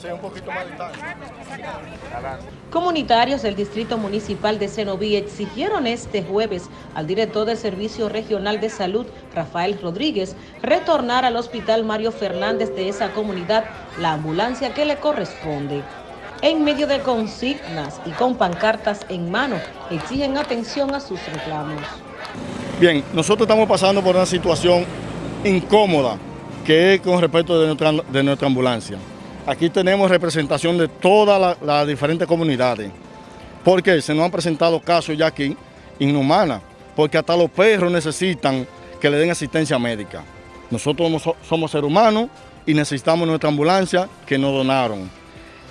Sí, un poquito más distante. Comunitarios del Distrito Municipal de Cenoví exigieron este jueves al director del Servicio Regional de Salud, Rafael Rodríguez, retornar al Hospital Mario Fernández de esa comunidad la ambulancia que le corresponde. En medio de consignas y con pancartas en mano, exigen atención a sus reclamos. Bien, nosotros estamos pasando por una situación incómoda que es con respecto de nuestra, de nuestra ambulancia. Aquí tenemos representación de todas las diferentes comunidades, porque se nos han presentado casos ya aquí inhumanos, porque hasta los perros necesitan que le den asistencia médica. Nosotros somos seres humanos y necesitamos nuestra ambulancia que nos donaron.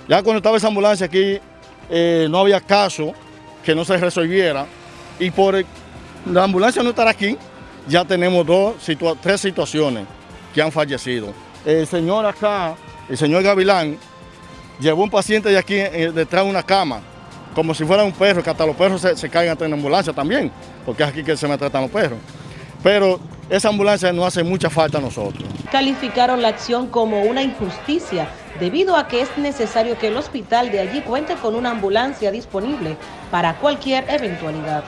Ya cuando estaba esa ambulancia aquí, eh, no había caso que no se resolviera y por la ambulancia no estar aquí, ya tenemos dos, tres situaciones que han fallecido. El señor acá, el señor Gavilán, llevó un paciente de aquí eh, detrás de una cama, como si fuera un perro, que hasta los perros se, se caigan en la ambulancia también, porque es aquí que se me tratan los perros. Pero esa ambulancia no hace mucha falta a nosotros. Calificaron la acción como una injusticia debido a que es necesario que el hospital de allí cuente con una ambulancia disponible para cualquier eventualidad.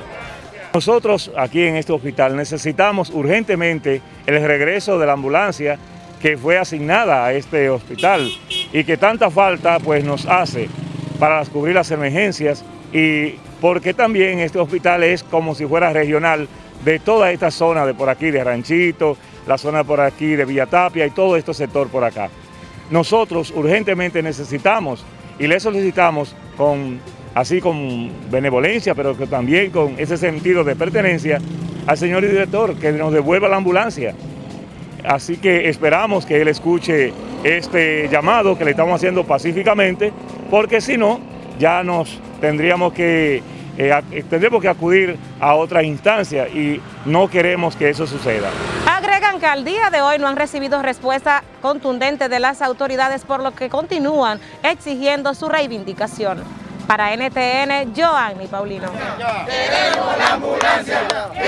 Nosotros aquí en este hospital necesitamos urgentemente el regreso de la ambulancia que fue asignada a este hospital y que tanta falta pues nos hace para cubrir las emergencias y porque también este hospital es como si fuera regional de toda esta zona de por aquí, de Ranchito, la zona por aquí de Villatapia y todo este sector por acá. Nosotros urgentemente necesitamos y le solicitamos con, así con benevolencia, pero que también con ese sentido de pertenencia al señor director que nos devuelva la ambulancia. Así que esperamos que él escuche este llamado que le estamos haciendo pacíficamente, porque si no, ya nos tendríamos que eh, eh, tendremos que acudir a otra instancia y no queremos que eso suceda. Agregan que al día de hoy no han recibido respuesta contundente de las autoridades por lo que continúan exigiendo su reivindicación. Para NTN, Joanny Paulino. Queremos la ambulancia, queremos la ambulancia, queremos la ambulancia.